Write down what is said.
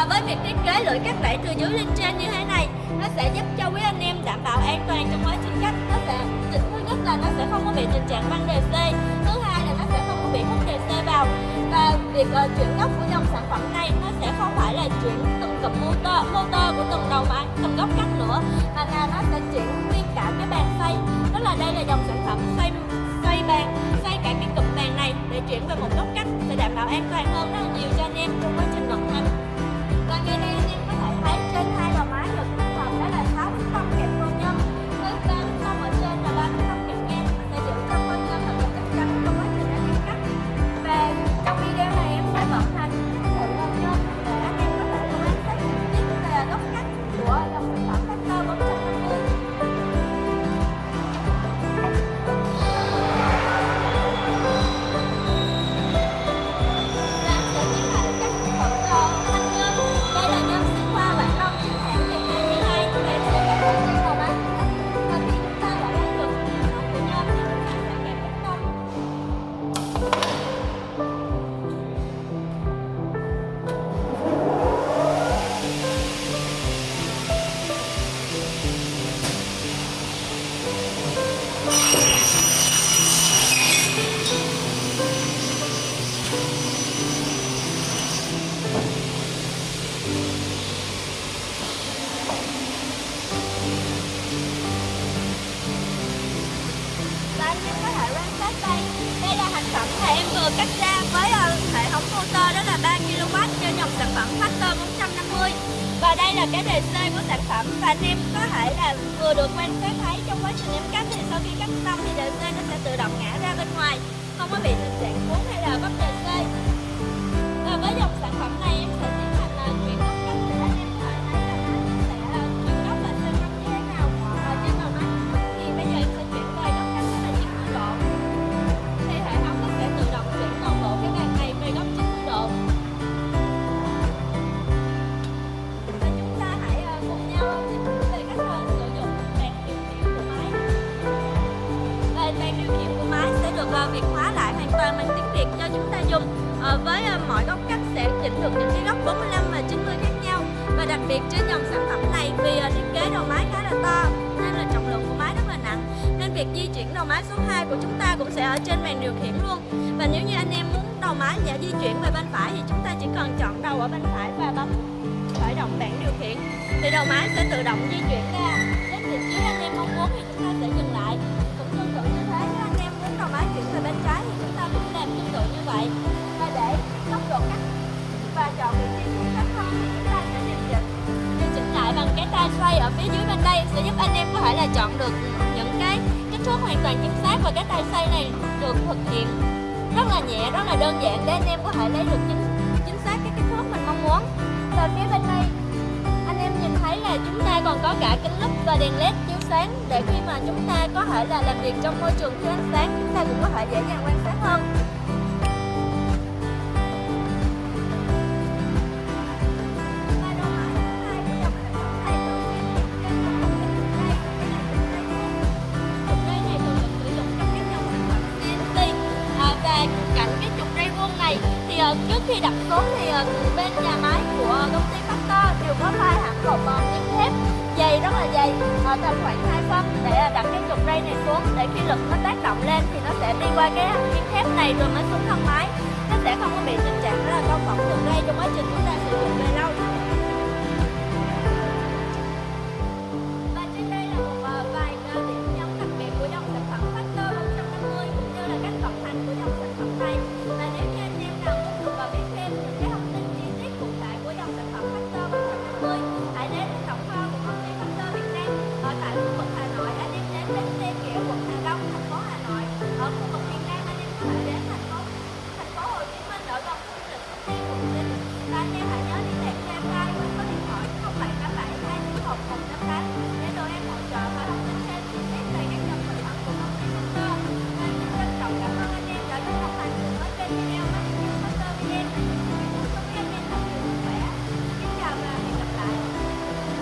và với việc thiết kế lưỡi cắt đẩy từ dưới lên trên như thế này nó sẽ giúp cho quý anh em đảm bảo an toàn trong quá trình cắt. Nó sẽ thứ nhất là nó sẽ không có bị tình trạng băng đề c thứ hai là nó sẽ không có bị hút đề c vào. Và việc uh, chuyển góc của dòng sản phẩm này nó sẽ không phải là chuyển từng cụm motor motor của từng đầu máy từng góc cắt nữa mà là nó sẽ chuyển nguyên cả cái bàn xoay. Tức là đây là dòng sản phẩm xoay xoay bàn xoay cả cái cụm bàn này để chuyển về một góc cắt sẽ đảm bảo an toàn hơn rất là nhiều cho anh em trong quá trình vận hành coi ngay đây có thể thấy trên hai được em cắt ra với ờ, hệ thống motor đó là 3 kW cho dòng sản phẩm Factor 450 và đây là cái đề C của sản phẩm và anh em có thể là vừa được quan sát thấy trong quá trình em cắt thì sau khi cắt xong thì đề C nó sẽ tự động ngã ra bên ngoài. Không có bị tình trạng cuốn hay là vấn đề với à, mọi góc cắt sẽ chỉnh được những cái góc 45 và 90 khác nhau. Và đặc biệt trên dòng sản phẩm này vì à, thiết kế đầu máy khá là to, nên là trọng lượng của máy rất là nặng. Nên việc di chuyển đầu máy số 2 của chúng ta cũng sẽ ở trên màn điều khiển luôn. Và nếu như anh em muốn đầu máy giả di chuyển về bên phải thì chúng ta chỉ cần chọn đầu ở bên phải và bấm khởi động bảng điều khiển. Thì đầu máy sẽ tự động di chuyển ra. Phía dưới bên đây sẽ giúp anh em có thể là chọn được những cái kích thước hoàn toàn chính xác và cái tay xoay này được thực hiện rất là nhẹ, rất là đơn giản để anh em có thể lấy được chính chính xác cái kích thước mình mong muốn. Và phía bên đây, anh em nhìn thấy là chúng ta còn có cả kính lúp và đèn led chiếu sáng để khi mà chúng ta có thể là làm việc trong môi trường thiếu ánh sáng, chúng ta cũng có thể dễ dàng quan sát hơn. Khi đặt xuống thì ờ, bên nhà máy của công ty Factor đều có pha hẳn hộp uh, miếng thép dày rất là dày ở tầm khoảng 2 phân để đặt cái trục ray này xuống. Để khi lực nó tác động lên thì nó sẽ đi qua cái miếng thép này rồi mới xuống thân máy. Nó sẽ không có bị tình trạng đó là cao phỏng trục ray trong quá trình chúng ta sử dụng về lâu.